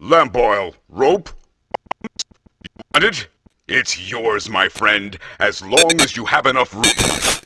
Lamp oil, rope. You want it? It's yours, my friend, as long as you have enough rope.